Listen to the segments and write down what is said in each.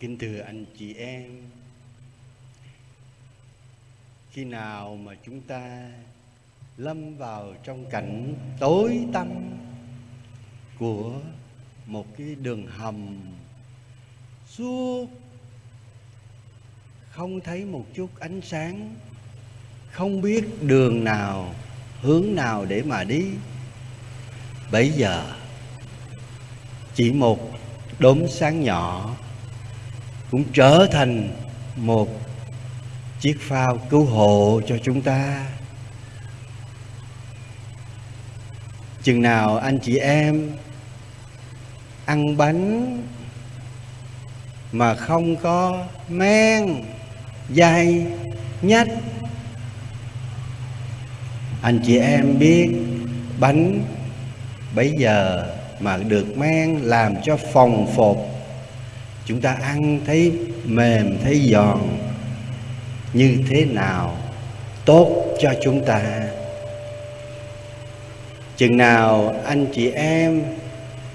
Kính thưa anh chị em, Khi nào mà chúng ta lâm vào trong cảnh tối tăm của một cái đường hầm suốt, không thấy một chút ánh sáng, không biết đường nào, hướng nào để mà đi bây giờ chỉ một đốm sáng nhỏ cũng trở thành một chiếc phao cứu hộ cho chúng ta. Chừng nào anh chị em ăn bánh mà không có men dây nhách, anh chị em biết bánh bây giờ mà được men làm cho phòng phột chúng ta ăn thấy mềm, thấy giòn. Như thế nào tốt cho chúng ta? Chừng nào anh chị em,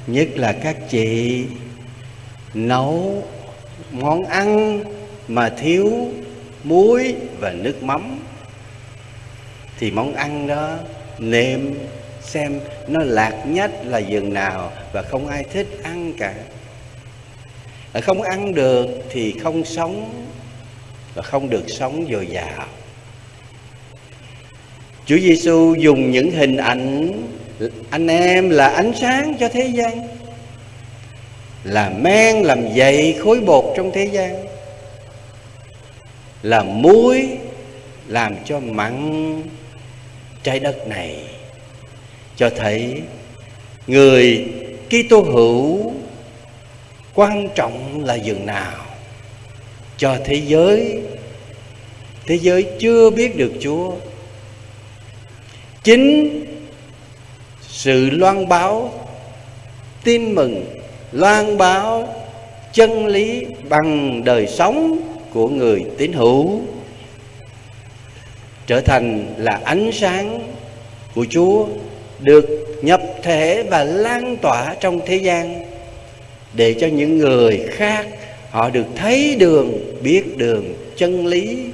nhất là các chị, nấu món ăn mà thiếu muối và nước mắm, thì món ăn đó nêm, xem nó lạc nhất là dường nào và không ai thích ăn cả. Ờ, không ăn được thì không sống, và không được sống dồi dào. Chúa Giêsu dùng những hình ảnh, anh em là ánh sáng cho thế gian, là men làm dậy khối bột trong thế gian, là muối làm cho mặn trái đất này. Cho thấy người Kitô hữu quan trọng là dường nào cho thế giới thế giới chưa biết được Chúa. Chính sự loan báo, tin mừng, loan báo, chân lý bằng đời sống của người tín hữu trở thành là ánh sáng của Chúa, được nhập thể và lan tỏa trong thế gian để cho những người khác họ được thấy đường, biết đường chân lý,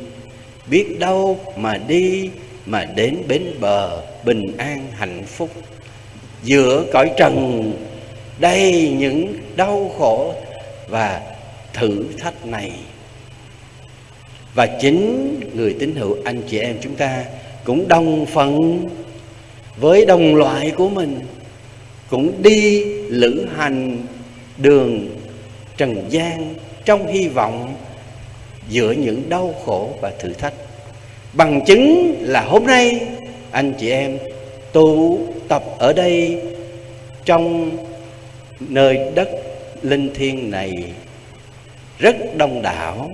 biết đâu mà đi mà đến bến bờ bình an hạnh phúc. Giữa cõi trần đầy những đau khổ và thử thách này. Và chính người tín hữu anh chị em chúng ta cũng đồng phận với đồng loại của mình, cũng đi lữ hành đường trần gian trong hy vọng giữa những đau khổ và thử thách. Bằng chứng là hôm nay, anh chị em tụ tập ở đây trong nơi đất linh thiêng này rất đông đảo.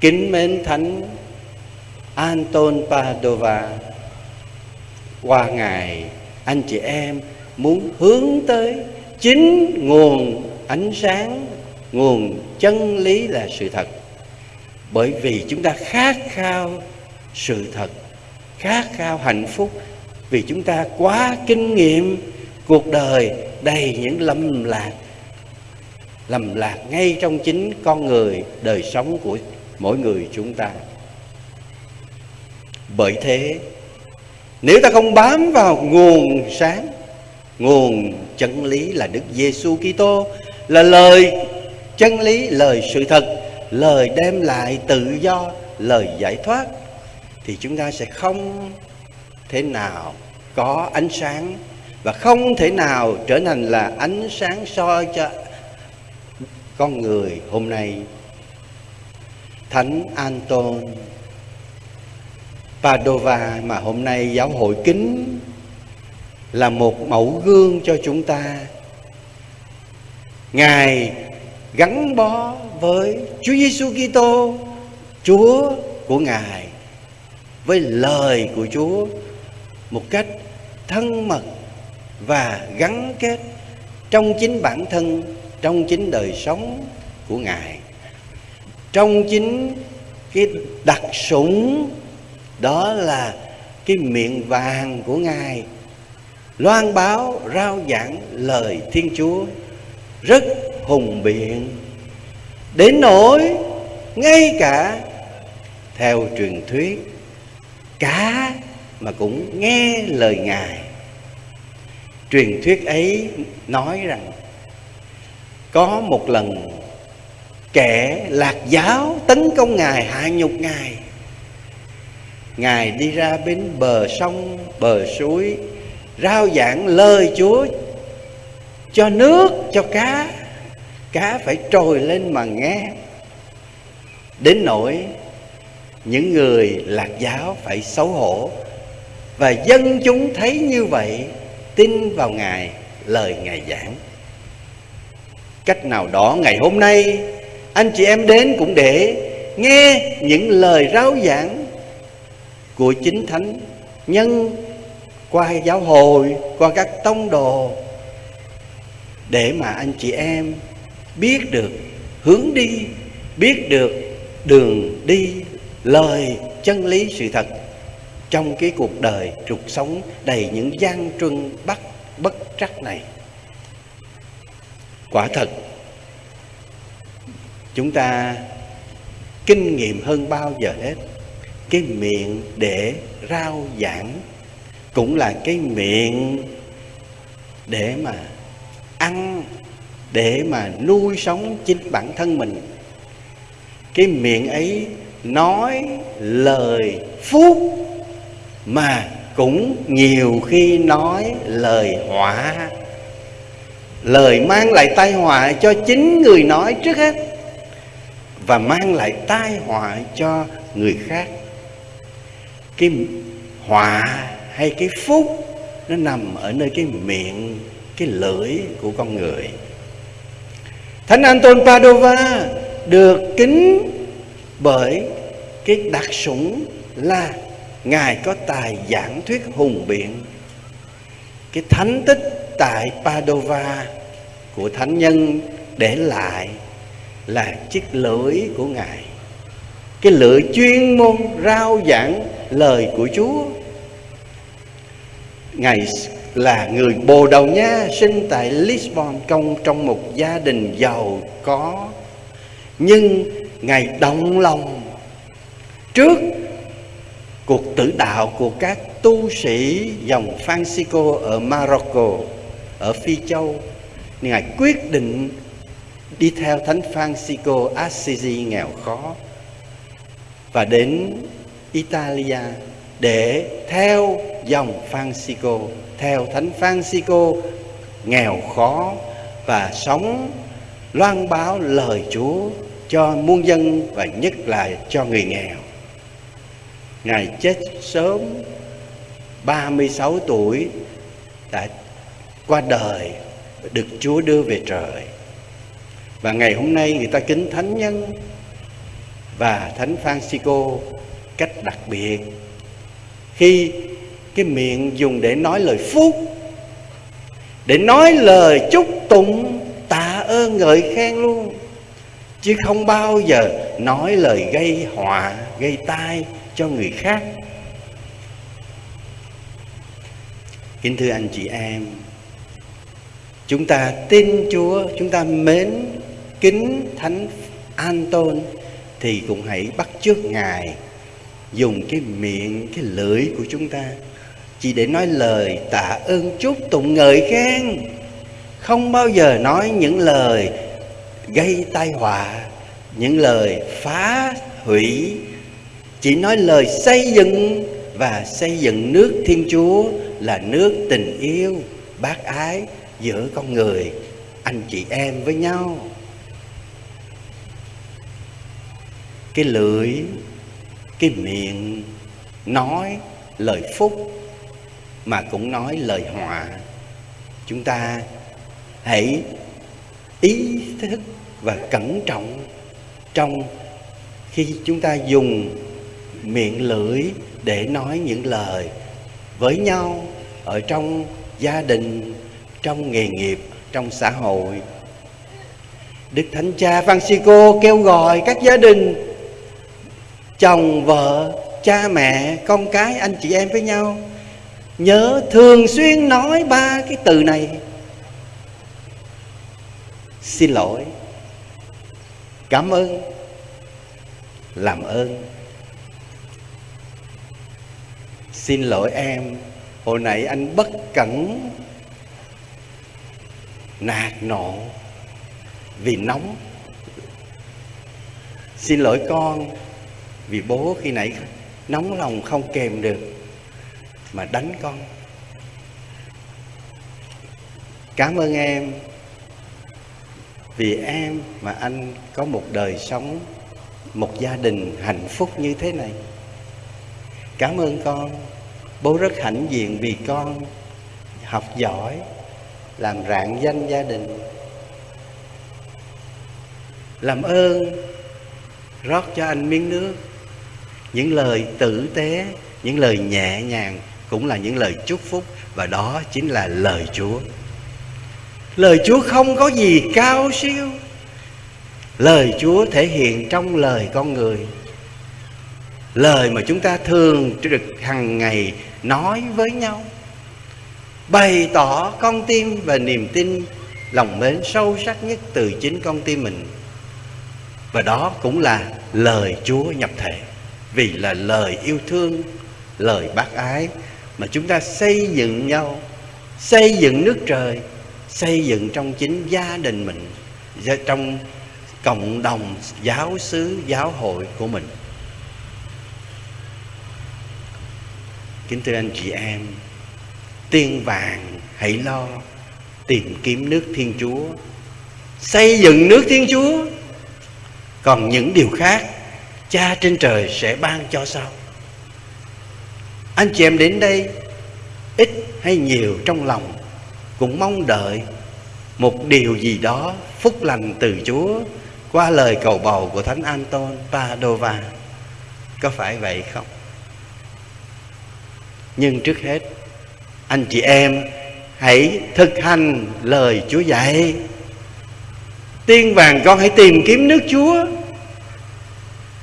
Kính mến thánh Anton Padova, qua ngày anh chị em muốn hướng tới chính nguồn ánh sáng, nguồn chân lý là sự thật. Bởi vì chúng ta khát khao sự thật, khát khao hạnh phúc, vì chúng ta quá kinh nghiệm cuộc đời đầy những lầm lạc lầm lạc ngay trong chính con người, đời sống của mỗi người chúng ta. Bởi thế, nếu ta không bám vào nguồn sáng nguồn chân lý là Đức Giêsu Kitô, là lời chân lý, lời sự thật, lời đem lại tự do, lời giải thoát. Thì chúng ta sẽ không thể nào có ánh sáng và không thể nào trở thành là ánh sáng soi cho con người hôm nay. Thánh Anton Padova mà hôm nay giáo hội kính là một mẫu gương cho chúng ta. Ngài gắn bó với Chúa Giêsu Kitô, Chúa của ngài, với lời của Chúa một cách thân mật và gắn kết trong chính bản thân, trong chính đời sống của ngài, trong chính cái đặc sủng, đó là cái miệng vàng của ngài loan báo, rao giảng lời thiên chúa, rất hùng biện. Đến nỗi ngay cả theo truyền thuyết, cá mà cũng nghe lời ngài. Truyền thuyết ấy nói rằng, có một lần kẻ lạc giáo tấn công ngài, hạ nhục ngài. Ngài đi ra bên bờ sông, bờ suối rao giảng lời chúa cho nước, cho cá. Cá phải trồi lên mà nghe. Đến nỗi những người lạc giáo phải xấu hổ. Và dân chúng thấy như vậy, tin vào ngài, lời ngài giảng. Cách nào đó ngày hôm nay, anh chị em đến cũng để nghe những lời rao giảng của chính thánh nhân qua giáo hội, qua các tông đồ, để mà anh chị em biết được hướng đi, biết được đường đi, lời chân lý sự thật trong cái cuộc đời trục sống đầy những gian truân bắt, bất trắc này. Quả thật, chúng ta kinh nghiệm hơn bao giờ hết, cái miệng để rao giảng cũng là cái miệng để mà ăn, để mà nuôi sống chính bản thân mình. Cái miệng ấy nói lời phúc mà cũng nhiều khi nói lời họa. Lời mang lại tai họa cho chính người nói trước hết và mang lại tai họa cho người khác. Cái họa hay cái phúc nó nằm ở nơi cái miệng, cái lưỡi của con người. Thánh anton padova được kính bởi cái đặc sủng là ngài có tài giảng thuyết hùng biện. Cái thánh tích tại padova của thánh nhân để lại là chiếc lưỡi của ngài. Cái lưỡi chuyên môn rao giảng lời của chúa ngài là người bồ đầu nha, sinh tại lisbon, công trong một gia đình giàu có. Nhưng ngài động lòng trước cuộc tử đạo của các tu sĩ dòng Francisco ở Morocco, ở Phi Châu. Ngài quyết định đi theo thánh Francisco Assisi nghèo khó và đến Italia để theo dòng Francisco, theo thánh Francisco, nghèo khó và sống, loan báo lời Chúa cho muôn dân và nhất là cho người nghèo. Ngài chết sớm 36 tuổi, đã qua đời, được Chúa đưa về trời. Và ngày hôm nay người ta kính thánh nhân và thánh Francisco cách đặc biệt khi cái miệng dùng để nói lời phúc, để nói lời chúc tụng tạ ơn ngợi khen luôn, chứ không bao giờ nói lời gây họa, gây tai cho người khác. Kính thưa anh chị em, chúng ta tin chúa, chúng ta mến kính thánh An-tôn thì cũng hãy bắt chước ngài dùng cái miệng, cái lưỡi của chúng ta chỉ để nói lời tạ ơn chúc tụng ngợi khen. Không bao giờ nói những lời gây tai họa, những lời phá hủy. Chỉ nói lời xây dựng và xây dựng nước thiên chúa là nước tình yêu, bác ái giữa con người, anh chị em với nhau. Cái lưỡi, cái miệng nói lời phúc mà cũng nói lời họa chúng ta hãy ý thức và cẩn trọng trong khi chúng ta dùng miệng lưỡi để nói những lời với nhau ở trong gia đình, trong nghề nghiệp, trong xã hội. Đức thánh cha francisco kêu gọi các gia đình, chồng vợ, cha mẹ, con cái, anh chị em với nhau nhớ thường xuyên nói ba cái từ này. Xin lỗi. Cảm ơn. Làm ơn. Xin lỗi em. Hồi nãy anh bất cẩn. Nạt nộ. Vì nóng. Xin lỗi con. Vì bố khi nãy nóng lòng không kèm được mà đánh con. Cảm ơn em, vì em mà anh có một đời sống, một gia đình hạnh phúc như thế này. Cảm ơn con, bố rất hãnh diện vì con học giỏi, làm rạng danh gia đình. Làm ơn rót cho anh miếng nước, những lời tử tế, những lời nhẹ nhàng cũng là những lời chúc phúc, và đó chính là lời chúa. Lời chúa không có gì cao siêu. Lời chúa thể hiện trong lời con người. Lời mà chúng ta thường trực hàng ngày nói với nhau, bày tỏ con tim và niềm tin, lòng mến sâu sắc nhất từ chính con tim mình. Và đó cũng là lời chúa nhập thể. Vì là lời yêu thương, lời bác ái mà chúng ta xây dựng nhau, xây dựng nước trời, xây dựng trong chính gia đình mình trong cộng đồng giáo xứ, giáo hội của mình. Kính thưa anh chị em, tiên vàng hãy lo tìm kiếm nước thiên chúa. Xây dựng nước thiên chúa, còn những điều khác cha trên trời sẽ ban cho sau anh chị em đến đây ít hay nhiều trong lòng cũng mong đợi một điều gì đó phúc lành từ Chúa qua lời cầu bầu của Thánh Anton Padova. Có phải vậy không? Nhưng trước hết, anh chị em hãy thực hành lời Chúa dạy. Tiên vàng con hãy tìm kiếm nước Chúa.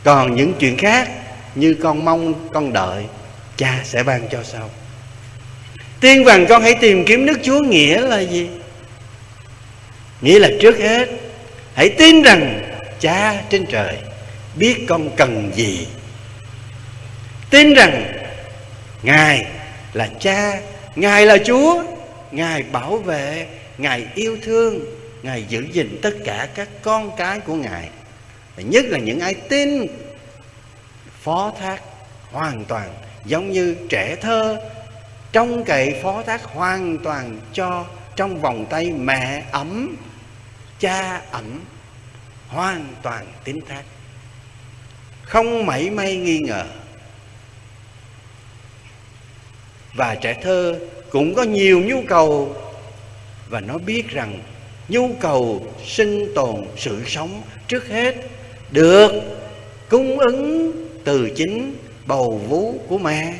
Còn những chuyện khác như con mong, con đợi, cha sẽ ban cho sau. Tiên vàng con hãy tìm kiếm nước Chúa nghĩa là gì? Nghĩa là trước hết, Hãy tin rằng cha trên trời biết con cần gì Tin rằng Ngài là cha, Ngài là Chúa, Ngài bảo vệ, Ngài yêu thương, Ngài giữ gìn tất cả các con cái của Ngài Và nhất là những ai tin, Phó thác hoàn toàn Giống như trẻ thơ, Trong cậy phó thác hoàn toàn cho Trong vòng tay mẹ ấm, cha ẩm hoàn toàn tín thác. Không mảy may nghi ngờ. Và trẻ thơ cũng có nhiều nhu cầu, và nó biết rằng nhu cầu sinh tồn sự sống trước hết được cung ứng từ chính bầu vú của mẹ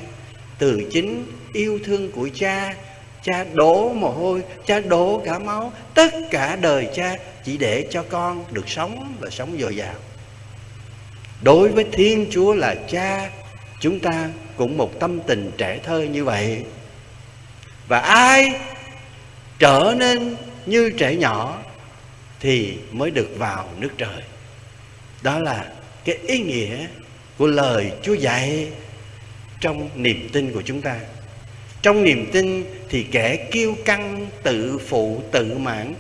từ chính yêu thương của cha cha đổ mồ hôi, cha đổ cả máu. Tất cả đời cha chỉ để cho con được sống và sống dồi dào. Đối với thiên chúa là cha, chúng ta cũng một tâm tình trẻ thơ như vậy. Và ai trở nên như trẻ nhỏ thì mới được vào nước trời. Đó là cái ý nghĩa của lời chúa dạy trong niềm tin của chúng ta. Trong niềm tin thì kẻ kiêu căng, tự phụ, tự mãn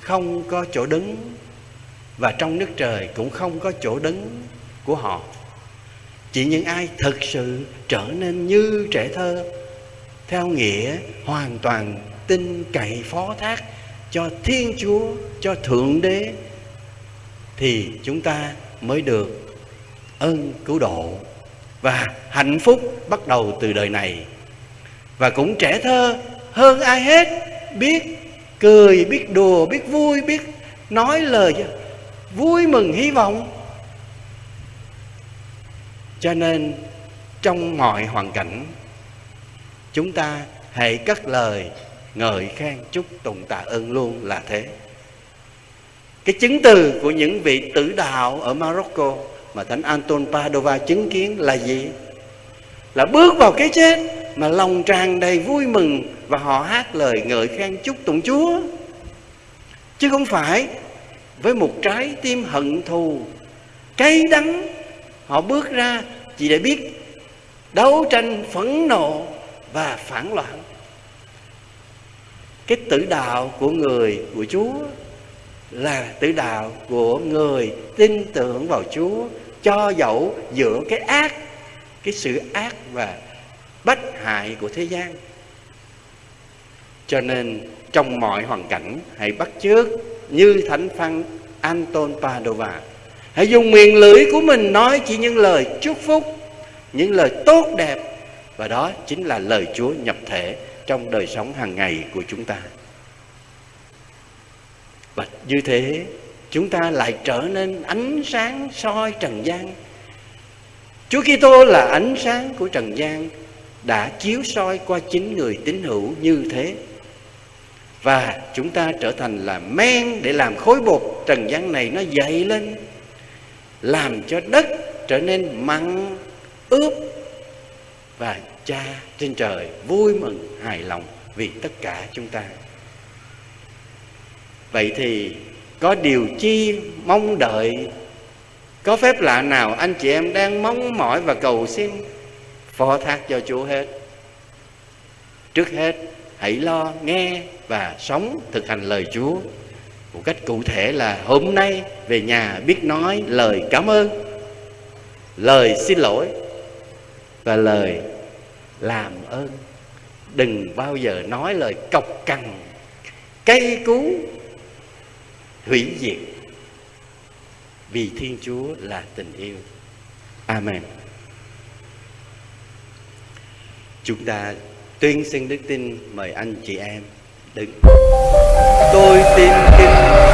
không có chỗ đứng, và trong nước trời cũng không có chỗ đứng của họ. Chỉ những ai thực sự trở nên như trẻ thơ, theo nghĩa hoàn toàn tin cậy, phó thác cho thiên chúa, cho thượng đế, thì chúng ta mới được ơn cứu độ và hạnh phúc bắt đầu từ đời này. Và cũng trẻ thơ hơn ai hết, biết cười, biết đùa, biết vui, biết nói lời vui mừng hy vọng. Cho nên trong mọi hoàn cảnh, chúng ta hãy cất lời ngợi khen chúc tụng tạ ơn luôn là thế. Cái chứng từ của những vị tử đạo ở Morocco mà thánh Anton Padova chứng kiến là gì? Là bước vào cái chết mà lòng tràn đầy vui mừng và họ hát lời ngợi khen chúc tụng Chúa. Chứ không phải với một trái tim hận thù, cay đắng, họ bước ra chỉ để biết đấu tranh phẫn nộ và phản loạn. Cái tử đạo của người, của chúa là tử đạo của người tin tưởng vào chúa cho dẫu giữa cái ác, cái sự ác và bất hại của thế gian. Cho nên trong mọi hoàn cảnh, hãy bắt chước như thánh văn Anton Padova. Hãy dùng miệng lưỡi của mình nói chỉ những lời chúc phúc, những lời tốt đẹp. Và đó chính là lời Chúa nhập thể trong đời sống hàng ngày của chúng ta. Và như thế chúng ta lại trở nên ánh sáng soi trần gian. Chúa Kitô là ánh sáng của trần gian đã chiếu soi qua chính người tín hữu như thế. Và chúng ta trở thành là men để làm khối bột trần gian này nó dậy lên, làm cho đất trở nên mặn ướp và cha trên trời vui mừng, hài lòng vì tất cả chúng ta. Vậy thì có điều chi mong đợi? Có phép lạ nào anh chị em đang mong mỏi và cầu xin? Phó thác cho Chúa hết. Trước hết, hãy lo, nghe và sống thực hành lời Chúa. Một cách cụ thể là hôm nay về nhà biết nói lời cảm ơn, lời xin lỗi và lời làm ơn. Đừng bao giờ nói lời cọc cằn cây cú hủy diệt. Vì thiên chúa là tình yêu. Amen. Chúng ta tuyên xưng đức tin mời anh chị em đứng. Tôi tin kinh